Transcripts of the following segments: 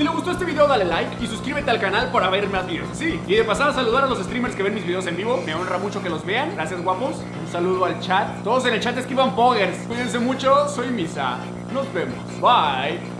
Si te gustó este video dale like y suscríbete al canal para ver más videos así. Y de pasada saludar a los streamers que ven mis videos en vivo. Me honra mucho que los vean. Gracias guapos. Un saludo al chat. Todos en el chat esquivan poggers. Cuídense mucho. Soy Misa. Nos vemos. Bye.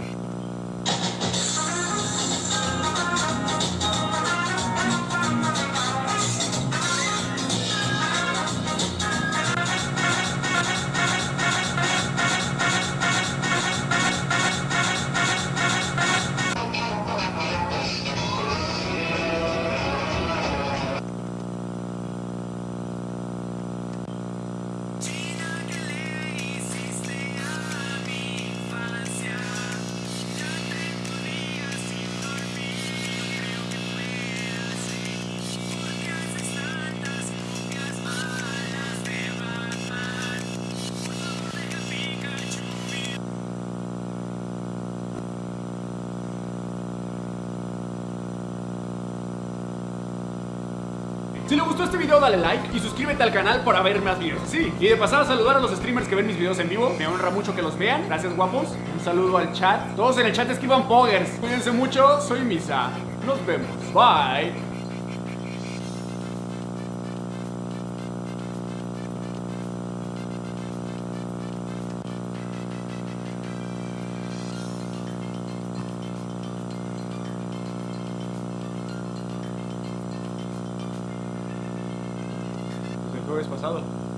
Si te gustó este video dale like y suscríbete al canal para ver más videos así. Y de pasada saludar a los streamers que ven mis videos en vivo. Me honra mucho que los vean. Gracias guapos. Un saludo al chat. Todos en el chat esquivan poggers. Cuídense mucho. Soy Misa. Nos vemos. Bye. jueves pasado.